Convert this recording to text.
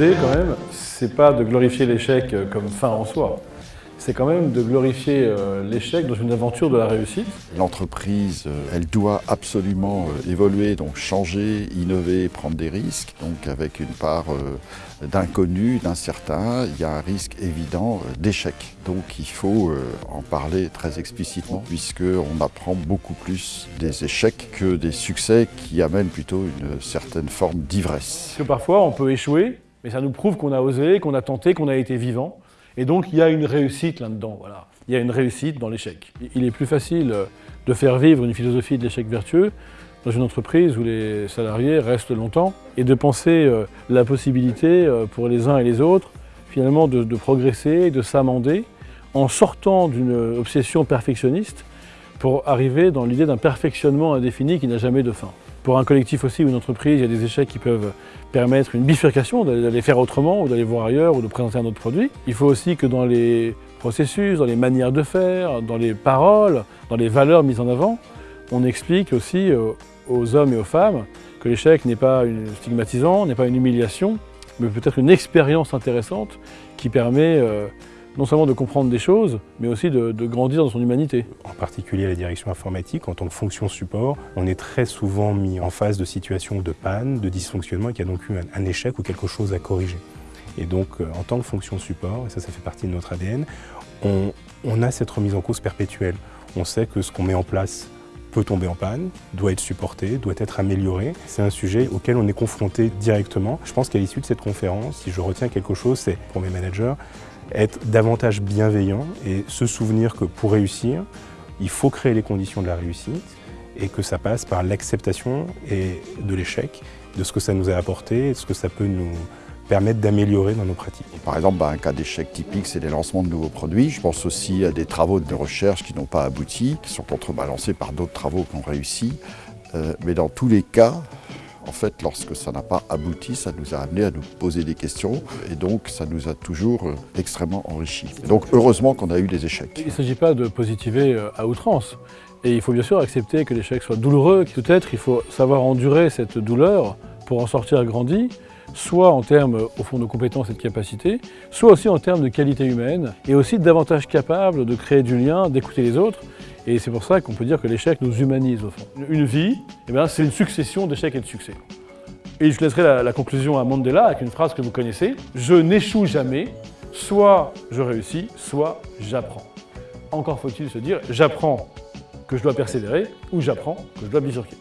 L'idée, quand même, c'est pas de glorifier l'échec comme fin en soi. C'est quand même de glorifier euh, l'échec dans une aventure de la réussite. L'entreprise, euh, elle doit absolument euh, évoluer, donc changer, innover, prendre des risques. Donc avec une part d'inconnu, d'incertain, il y a un risque évident d'échec. Donc il faut en parler très explicitement puisqu'on apprend beaucoup plus des échecs que des succès qui amènent plutôt une certaine forme d'ivresse. Parfois on peut échouer, mais ça nous prouve qu'on a osé, qu'on a tenté, qu'on a été vivant. Et donc il y a une réussite là-dedans. Il y a une réussite dans l'échec. Il est plus facile de faire vivre une philosophie de l'échec vertueux dans une entreprise où les salariés restent longtemps et de penser euh, la possibilité euh, pour les uns et les autres finalement de, de progresser, de s'amender en sortant d'une obsession perfectionniste pour arriver dans l'idée d'un perfectionnement indéfini qui n'a jamais de fin. Pour un collectif aussi ou une entreprise, il y a des échecs qui peuvent permettre une bifurcation, d'aller faire autrement ou d'aller voir ailleurs ou de présenter un autre produit. Il faut aussi que dans les processus, dans les manières de faire, dans les paroles, dans les valeurs mises en avant, on explique aussi euh, aux hommes et aux femmes que l'échec n'est pas stigmatisant, n'est pas une humiliation, mais peut-être une expérience intéressante qui permet euh, non seulement de comprendre des choses, mais aussi de, grandir dans son humanité. En particulier la direction informatique, en tant que fonction support, on est très souvent mis en face de situations de panne, de dysfonctionnement, et qu'il a donc eu un, échec ou quelque chose à corriger. Et donc, euh, en tant que fonction support, et ça, ça fait partie de notre ADN, on a cette remise en cause perpétuelle. On sait que ce qu'on met en place peut tomber en panne, doit être supporté, doit être amélioré. C'est un sujet auquel on est confronté directement. Je pense qu'à l'issue de cette conférence, si je retiens quelque chose, c'est pour mes managers, être davantage bienveillant et se souvenir que pour réussir, il faut créer les conditions de la réussite et que ça passe par l'acceptation de l'échec, de ce que ça nous a apporté de ce que ça peut nous permettre d'améliorer dans nos pratiques. Par exemple, bah, un cas d'échec typique, c'est les lancements de nouveaux produits. Je pense aussi à des travaux de recherche qui n'ont pas abouti, qui sont contrebalancés par d'autres travaux qui ont réussi. Euh, mais dans tous les cas, en fait, lorsque ça n'a pas abouti, ça nous a amené à nous poser des questions et donc ça nous a toujours euh, extrêmement enrichis. donc heureusement qu'on a eu des échecs. Il ne s'agit pas de positiver euh, à outrance. Et il faut bien sûr accepter que l'échec soit douloureux. Peut-être il faut savoir endurer cette douleur pour en sortir grandi, soit en termes au fond de compétences et de capacités, soit aussi en termes de qualité humaine, et aussi davantage capable de créer du lien, d'écouter les autres, et c'est pour ça qu'on peut dire que l'échec nous humanise au fond. Une vie, eh c'est une succession d'échecs et de succès. Et je laisserai la, la, conclusion à Mandela avec une phrase que vous connaissez. Je n'échoue jamais, soit je réussis, soit j'apprends. Encore faut-il se dire, j'apprends que je dois persévérer ou j'apprends que je dois bifurquer.